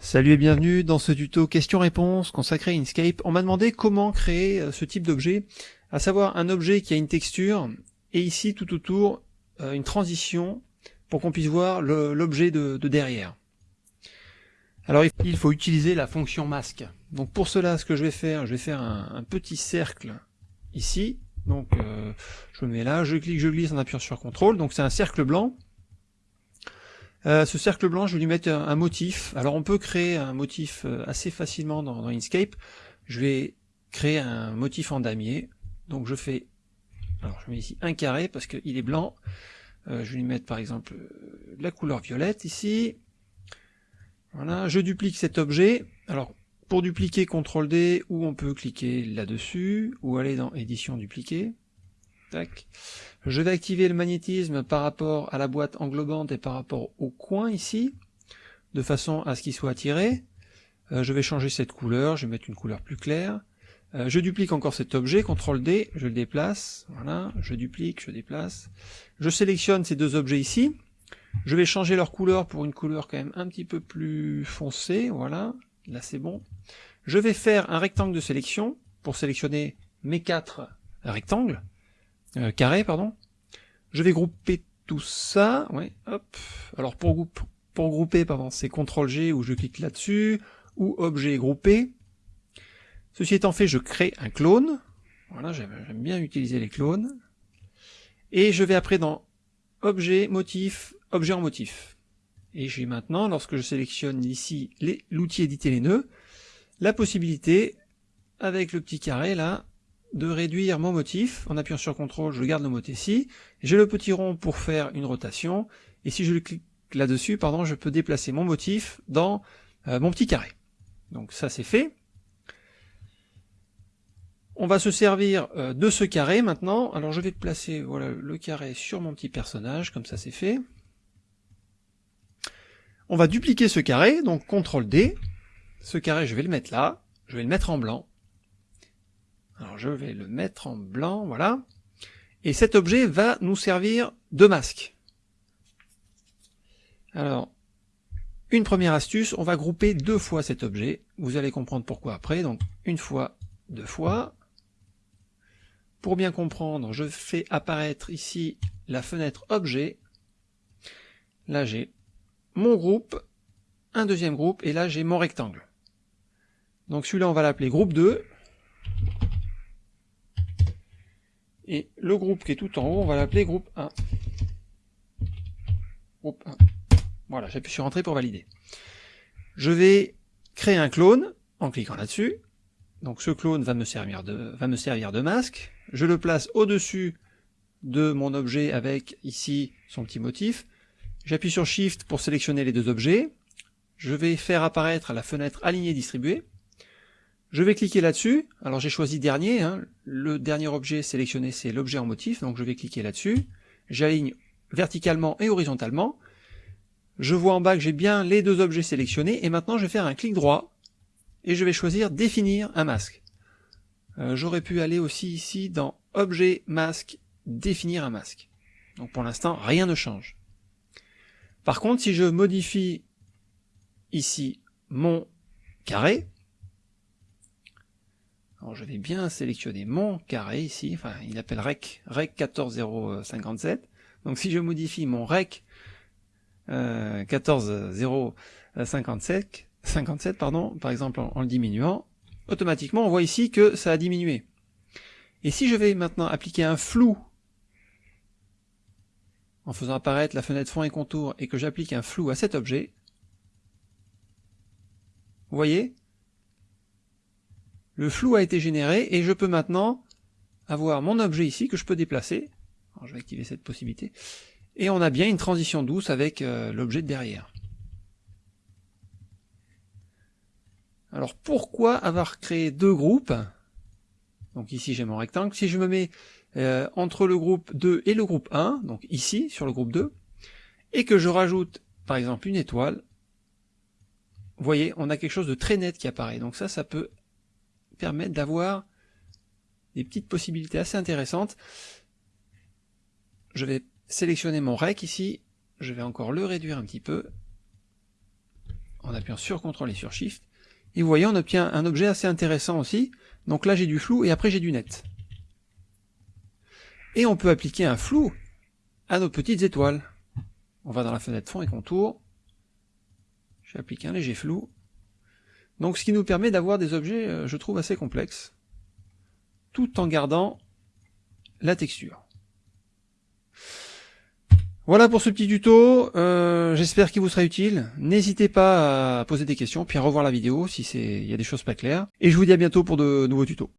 Salut et bienvenue dans ce tuto questions-réponses consacré à Inkscape. On m'a demandé comment créer euh, ce type d'objet, à savoir un objet qui a une texture et ici tout autour euh, une transition pour qu'on puisse voir l'objet de, derrière. Alors il faut utiliser la fonction masque. Donc pour cela ce que je vais faire, je vais faire un, petit cercle ici. Donc euh, je me mets là, je clique, je glisse en appuyant sur CTRL. Donc c'est un cercle blanc euh, ce cercle blanc, je vais lui mettre un, motif. Alors on peut créer un motif euh, assez facilement dans, Inkscape. Je vais créer un motif en damier. Donc je fais, alors je mets ici un carré parce qu'il est blanc. Euh, je vais lui mettre par exemple la couleur violette ici. Voilà, je duplique cet objet. Alors pour dupliquer, CTRL D, ou on peut cliquer là-dessus, ou aller dans édition dupliquer. Je vais activer le magnétisme par rapport à la boîte englobante et par rapport au coin ici, de façon à ce qu'il soit attiré. Euh, je vais changer cette couleur, je vais mettre une couleur plus claire. Euh, je duplique encore cet objet, CTRL D, je le déplace, voilà, je duplique, je déplace. Je sélectionne ces deux objets ici. Je vais changer leur couleur pour une couleur quand même un petit peu plus foncée, voilà, là c'est bon. Je vais faire un rectangle de sélection pour sélectionner mes quatre rectangles. Euh, carré, pardon? Je vais grouper tout ça, ouais, hop. Alors pour, pour grouper, pardon, c'est CTRL G où je clique là-dessus, ou objet groupé. Ceci étant fait, je crée un clone. Voilà, j'aime bien utiliser les clones. Et je vais après dans objet, motif, objet en motif. Et j'ai maintenant, lorsque je sélectionne ici l'outil éditer les nœuds, la possibilité, avec le petit carré là, de réduire mon motif. En appuyant sur CTRL, je garde le mot ici. J'ai le petit rond pour faire une rotation. Et si je clique là-dessus, pardon, je peux déplacer mon motif dans euh, mon petit carré. Donc ça c'est fait. On va se servir euh, de ce carré maintenant. Alors je vais placer voilà, le carré sur mon petit personnage, comme ça c'est fait. On va dupliquer ce carré, donc CTRL D. Ce carré, je vais le mettre là. Je vais le mettre en blanc. Alors je vais le mettre en blanc, voilà. Et cet objet va nous servir de masque. Alors, une première astuce, on va grouper deux fois cet objet. Vous allez comprendre pourquoi après. Donc une fois, deux fois. Pour bien comprendre, je fais apparaître ici la fenêtre objet. Là j'ai mon groupe, un deuxième groupe, et là j'ai mon rectangle. Donc celui-là on va l'appeler groupe 2. Et le groupe qui est tout en haut, on va l'appeler groupe 1. Groupe 1. Voilà, j'appuie sur Entrée pour valider. Je vais créer un clone en cliquant là-dessus. Donc ce clone va me servir de, va me servir de masque. Je le place au-dessus de mon objet avec ici son petit motif. J'appuie sur Shift pour sélectionner les deux objets. Je vais faire apparaître la fenêtre Aligner distribuer. Je vais cliquer là-dessus, alors j'ai choisi dernier, hein. le dernier objet sélectionné c'est l'objet en motif, donc je vais cliquer là-dessus, j'aligne verticalement et horizontalement, je vois en bas que j'ai bien les deux objets sélectionnés, et maintenant je vais faire un clic droit, et je vais choisir définir un masque. Euh, j'aurais pu aller aussi ici dans objet, masque, définir un masque. Donc pour l'instant rien ne change. Par contre si je modifie ici mon carré, alors je vais bien sélectionner mon carré ici, enfin il appelle rec, rec 14057. Donc si je modifie mon rec euh, 14057, 57 pardon, par exemple en, le diminuant, automatiquement on voit ici que ça a diminué. Et si je vais maintenant appliquer un flou en faisant apparaître la fenêtre fond et contour et que j'applique un flou à cet objet, vous voyez, le flou a été généré et je peux maintenant avoir mon objet ici que je peux déplacer. je vais activer cette possibilité. Et on a bien une transition douce avec euh, l'objet de derrière. Alors pourquoi avoir créé deux groupes? Donc ici j'ai mon rectangle. Si je me mets euh, entre le groupe 2 et le groupe 1, donc ici sur le groupe 2, et que je rajoute par exemple une étoile, vous voyez, on a quelque chose de très net qui apparaît. Donc ça, ça peut permettre d'avoir des petites possibilités assez intéressantes. Je vais sélectionner mon rec ici, je vais encore le réduire un petit peu. en appuyant sur CTRL et sur SHIFT, et vous voyez, on obtient un objet assez intéressant aussi. Donc là, j'ai du flou, et après j'ai du net. Et on peut appliquer un flou à nos petites étoiles. On va dans la fenêtre fond et contour. J'applique un léger flou. Donc ce qui nous permet d'avoir des objets, euh, je trouve, assez complexes, tout en gardant la texture. Voilà pour ce petit tuto, euh, j'espère qu'il vous sera utile. N'hésitez pas à poser des questions, puis à revoir la vidéo si il y a des choses pas claires. Et je vous dis à bientôt pour de nouveaux tutos.